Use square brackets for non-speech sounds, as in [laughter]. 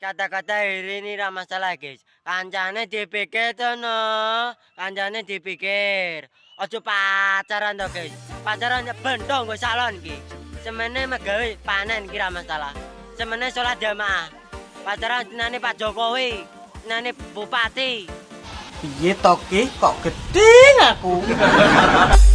kata-kata ini ra masalah guys. Kancane dipikir to no kancane dipikir. Ojo pacaran to guys. Pacaran bentong gue salon ki semene megawe panen kira masalah. Semene sholat jamaah. Pacaran nani pak jokowi nani bupati. Iya toki kok gede aku [laughs]